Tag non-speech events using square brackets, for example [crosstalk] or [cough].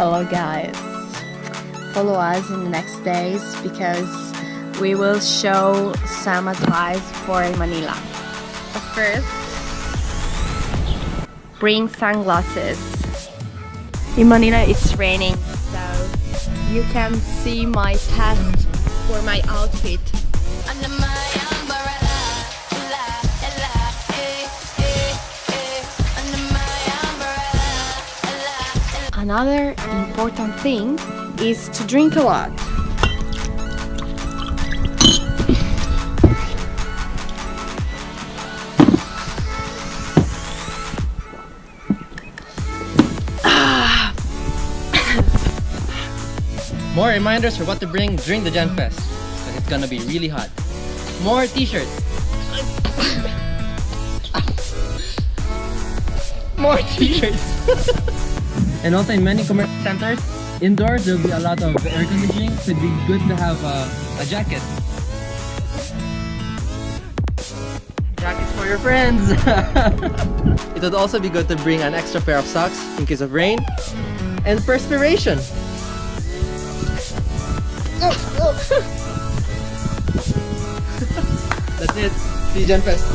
Hello guys. Follow us in the next days because we will show some advice for Manila. But first, bring sunglasses. In Manila it's raining so you can see my test for my outfit. Another important thing is to drink a lot. [coughs] More reminders for what to bring during the Gen Fest. Because it's gonna be really hot. More t-shirts. [coughs] More t-shirts. [laughs] and also in many commercial centers, indoors there'll be a lot of air conditioning, so it'd be good to have uh, a jacket. Jackets for your friends! [laughs] it would also be good to bring an extra pair of socks in case of rain and perspiration. [laughs] That's it. See you Gen Fest.